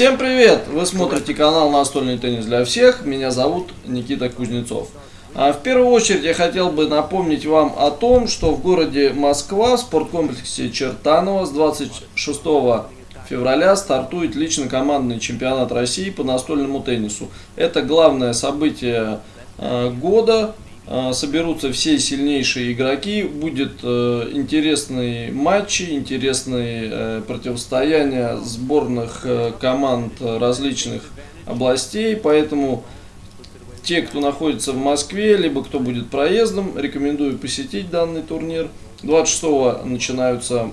Всем привет! Вы смотрите канал Настольный теннис для всех. Меня зовут Никита Кузнецов. А в первую очередь я хотел бы напомнить вам о том, что в городе Москва в спорткомплексе Чертанова с 26 февраля стартует лично командный чемпионат России по настольному теннису. Это главное событие э, года соберутся все сильнейшие игроки, будет э, интересные матчи, интересные э, противостояния сборных э, команд различных областей, поэтому те, кто находится в Москве, либо кто будет проездом, рекомендую посетить данный турнир. 26 начинаются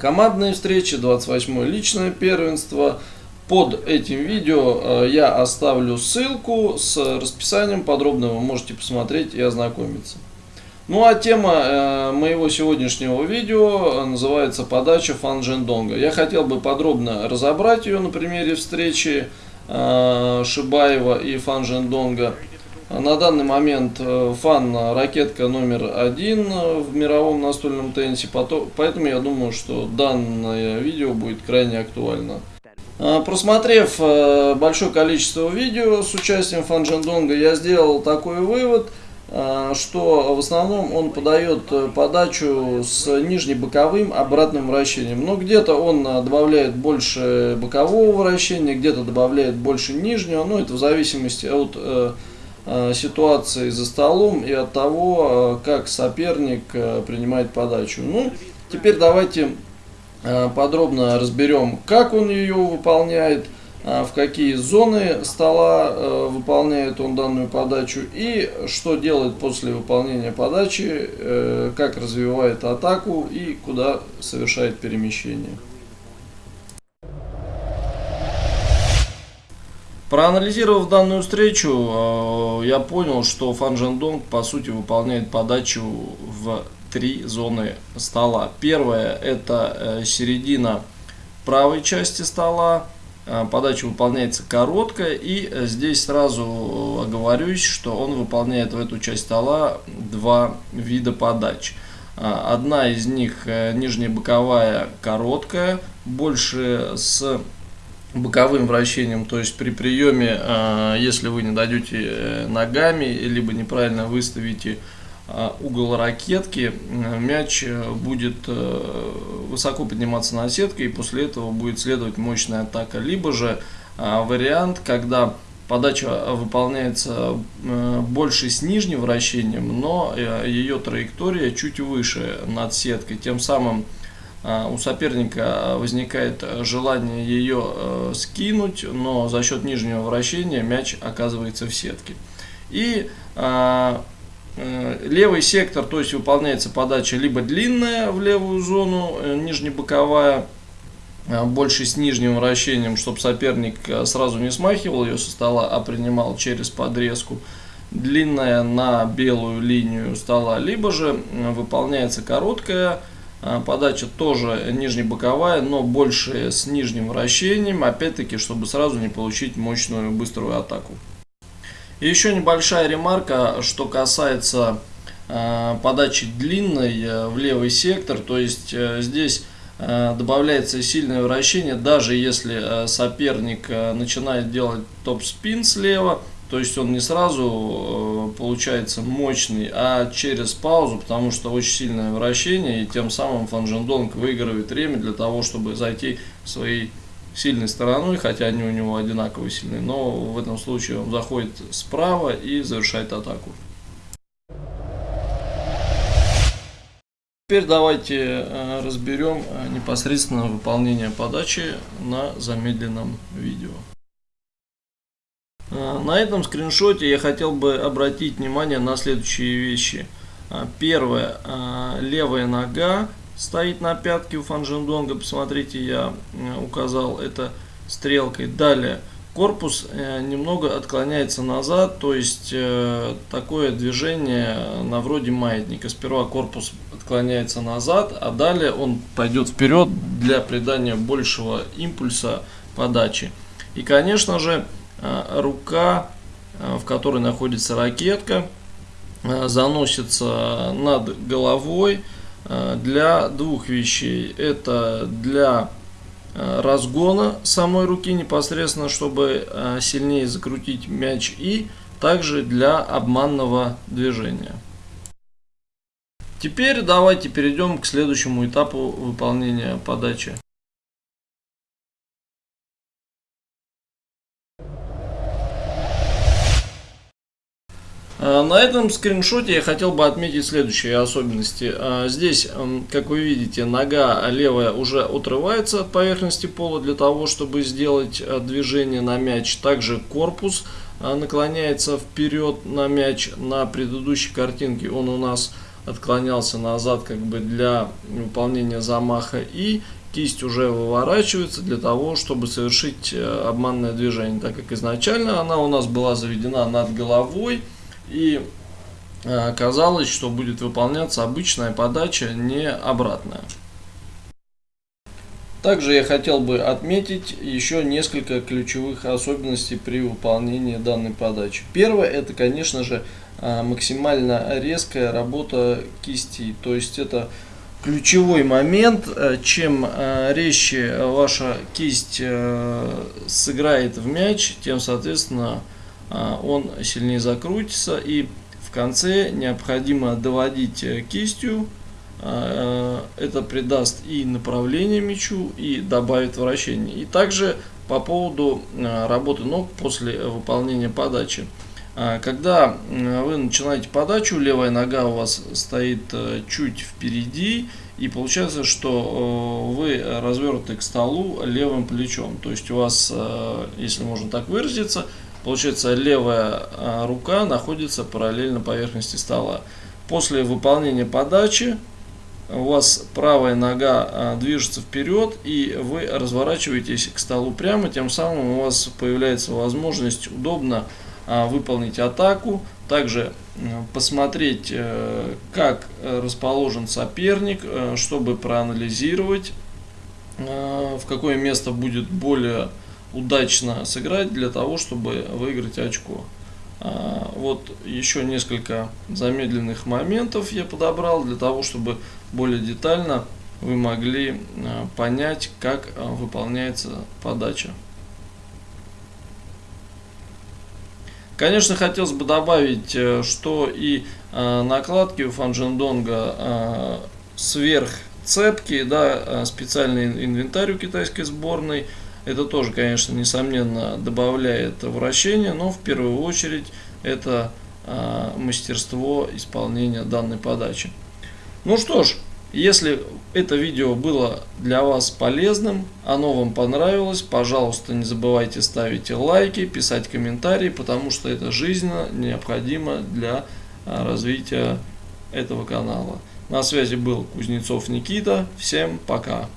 командные встречи, 28 личное первенство, под этим видео э, я оставлю ссылку с расписанием подробно, вы можете посмотреть и ознакомиться. Ну а тема э, моего сегодняшнего видео называется подача Фан Джендонга. Я хотел бы подробно разобрать ее на примере встречи э, Шибаева и Фан Джендонга. На данный момент Фан ракетка номер один в мировом настольном теннисе, поэтому я думаю, что данное видео будет крайне актуально. А, просмотрев э, большое количество видео с участием Фанджандонга, я сделал такой вывод, э, что в основном он подает э, подачу с нижнебоковым обратным вращением. Но где-то он добавляет больше бокового вращения, где-то добавляет больше нижнего. Ну, это в зависимости от ситуации за столом и от того, как соперник принимает подачу. Ну, теперь давайте подробно разберем, как он ее выполняет, э, в какие зоны стола э, выполняет он данную подачу и что делает после выполнения подачи, как развивает атаку и куда совершает перемещение. Проанализировав данную встречу, я понял, что Фан Джандонг по сути выполняет подачу в три зоны стола. Первая это э, середина правой части стола. Э, подача выполняется короткая и э, здесь сразу оговорюсь, что он выполняет в эту часть стола два вида подач. Одна из них нижняя боковая короткая, больше с боковым вращением, то есть при приеме, если вы не дойдете ногами, либо неправильно выставите угол ракетки, э, мяч э, будет э, высоко подниматься на сетке и после этого будет следовать мощная атака. Либо же вариант, когда подача выполняется больше с нижним вращением, но ее траектория чуть выше над сеткой. Тем самым у соперника возникает желание ее скинуть, но за счет нижнего вращения мяч оказывается в сетке. И Э, левый сектор, то есть выполняется подача либо длинная в левую зону, э, нижнебоковая, э, больше с нижним вращением, чтобы соперник сразу не смахивал ее со стола, а принимал через подрезку. Длинная на белую линию стола, либо же выполняется короткая подача, тоже нижнебоковая, но больше с нижним вращением, опять-таки, чтобы сразу не получить мощную быструю атаку. Еще небольшая ремарка, что касается э, подачи длинной э, в левый сектор, то есть э, здесь добавляется сильное вращение, даже если соперник начинает делать топ-спин слева, то есть он не сразу получается мощный, а через паузу, потому что очень сильное вращение, и тем самым Фанжендонг выигрывает время для того, чтобы зайти в свои сильной стороной, хотя они у него одинаково сильные, но в этом случае он заходит справа и завершает атаку. Теперь давайте э, разберем э, непосредственно выполнение подачи на замедленном видео. Э, на этом скриншоте я хотел бы обратить внимание на следующие вещи. Первое, левая нога стоит на пятке у Фанжендонга. Посмотрите, я э, указал это стрелкой. Далее, корпус э, немного отклоняется назад, то есть э, такое движение на вроде маятника. Сперва корпус отклоняется назад, а далее он пойдет вперед для придания большего импульса подачи. И, конечно же, рука, в которой находится ракетка, заносится над головой, для двух вещей. Это для разгона самой руки непосредственно, чтобы сильнее закрутить мяч и также для обманного движения. Теперь давайте перейдем к следующему этапу выполнения подачи. На этом скриншоте я хотел бы отметить следующие особенности. А, здесь, как вы видите, нога левая уже отрывается от поверхности пола для того, чтобы сделать а, движение на мяч. Также корпус наклоняется вперед на мяч. На предыдущей картинке он у нас отклонялся назад как бы для выполнения замаха. И кисть уже выворачивается для того, чтобы совершить обманное движение, так как изначально она у нас была заведена над головой. И э, казалось, что будет выполняться обычная подача, не обратная. Также я хотел бы отметить еще несколько ключевых особенностей при выполнении данной подачи. Первое, это, конечно же, э, максимально резкая работа кисти. То есть это ключевой момент. Э, чем резче ваша кисть сыграет в мяч, тем, соответственно, он сильнее закрутится и в конце необходимо доводить э, кистью. А, э, это придаст и направление мячу и добавит вращение. И также по поводу э, работы ног после выполнения подачи. Когда вы начинаете подачу левая нога у вас стоит чуть впереди и получается что вы развернуты к столу левым плечом. То есть у вас если можно так выразиться Получается, левая а, рука находится параллельно поверхности стола. После выполнения подачи у вас правая нога а, движется вперед и вы разворачиваетесь к столу прямо, тем самым у вас появляется возможность удобно а, выполнить атаку, также посмотреть, э, как расположен соперник, э, чтобы проанализировать, в какое место будет более удачно сыграть для того, чтобы выиграть очко. А, вот еще несколько замедленных моментов я подобрал для того, чтобы более детально вы могли а, понять, как а, выполняется подача. Конечно, хотелось бы добавить, э, что и накладки у Фанжендонга сверх цепки, да, специальный инвентарь у китайской сборной – это тоже, конечно, несомненно добавляет вращения, но в первую очередь это э, мастерство исполнения данной подачи. Ну что ж, если это видео было для вас полезным, оно вам понравилось, пожалуйста, не забывайте ставить лайки, писать комментарии, потому что это жизненно необходимо для развития этого канала. На связи был Кузнецов Никита. Всем пока!